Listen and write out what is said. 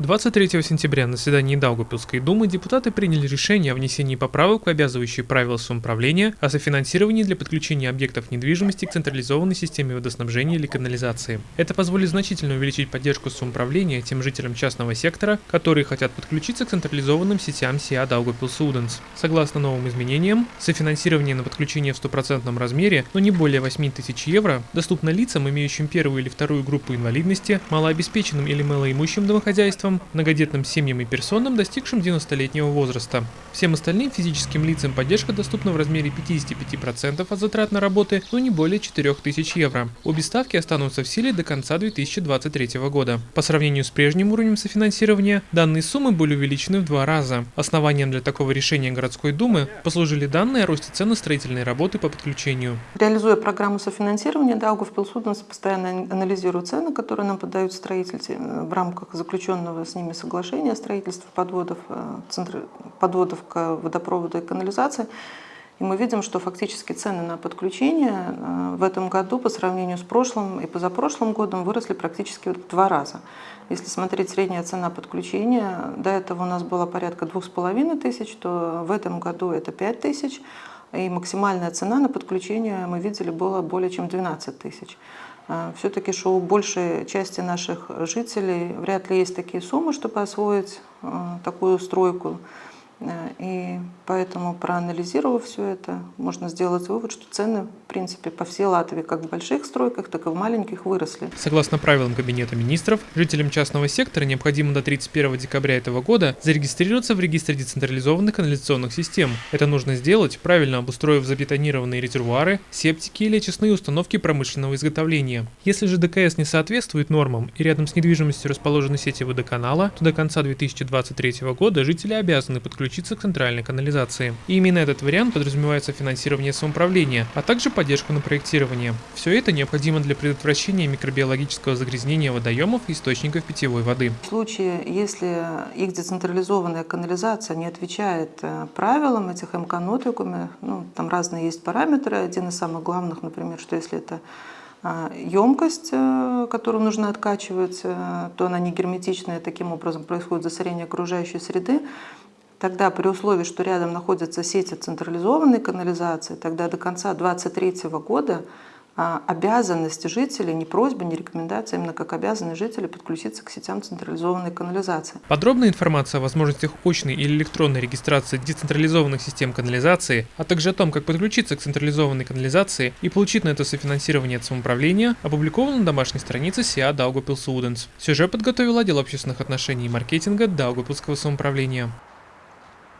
23 сентября на заседании Даугапилской думы депутаты приняли решение о внесении поправок в обязывающие правила самоуправления о софинансировании для подключения объектов недвижимости к централизованной системе водоснабжения или канализации. Это позволит значительно увеличить поддержку самоуправления тем жителям частного сектора, которые хотят подключиться к централизованным сетям СИА Даугапилс Уденс. Согласно новым изменениям, софинансирование на подключение в стопроцентном размере, но не более 8 тысяч евро, доступно лицам, имеющим первую или вторую группу инвалидности, малообеспеченным или малоимущим домохозяйствам, семействам, многодетным семьям и персонам, достигшим 90-летнего возраста. Всем остальным физическим лицам поддержка доступна в размере 55% от затрат на работы, но не более 4000 евро. Обе ставки останутся в силе до конца 2023 года. По сравнению с прежним уровнем софинансирования, данные суммы были увеличены в два раза. Основанием для такого решения городской думы послужили данные о росте цен на строительные работы по подключению. Реализуя программу софинансирования, Даугавпилсуденс постоянно анализирует цены, которые нам подают строители в рамках заключенного с ними соглашения о строительстве подводов, э, подводов к водопроводу и канализации. И мы видим, что фактически цены на подключение э, в этом году по сравнению с прошлым и позапрошлым годом выросли практически в два раза. Если смотреть средняя цена подключения, до этого у нас была порядка двух с половиной тысяч, то в этом году это пять тысяч, и максимальная цена на подключение, мы видели, была более чем 12 тысяч. А, Все-таки, что у большей части наших жителей вряд ли есть такие суммы, чтобы освоить а, такую стройку. Э, и поэтому, проанализировав все это, можно сделать вывод, что цены, в принципе, по всей Латвии, как в больших стройках, так и в маленьких, выросли. Согласно правилам Кабинета министров, жителям частного сектора необходимо до 31 декабря этого года зарегистрироваться в регистре децентрализованных канализационных систем. Это нужно сделать, правильно обустроив забетонированные резервуары, септики или очистные установки промышленного изготовления. Если же ДКС не соответствует нормам и рядом с недвижимостью расположены сети водоканала, то до конца 2023 года жители обязаны подключить подключиться к центральной канализации. И именно этот вариант подразумевается финансирование самоуправления, а также поддержку на проектирование. Все это необходимо для предотвращения микробиологического загрязнения водоемов и источников питьевой воды. В случае, если их децентрализованная канализация не отвечает э, правилам этих МК-нотикуме, ну, там разные есть параметры, один из самых главных, например, что если это емкость, э, которую нужно откачивать, э, то она не герметичная, таким образом происходит засорение окружающей среды, Тогда при условии, что рядом находятся сети централизованной канализации, тогда до конца 2023 года а, обязанность жителей, не просьба, не рекомендация, именно как обязанность жителей подключиться к сетям централизованной канализации. Подробная информация о возможностях очной или электронной регистрации децентрализованных систем канализации, а также о том, как подключиться к централизованной канализации и получить на это софинансирование от самоуправления, опубликована на домашней странице СИА Даугапилс Уденс. Сюжет подготовил отдел общественных отношений и маркетинга Даугапилского самоуправления.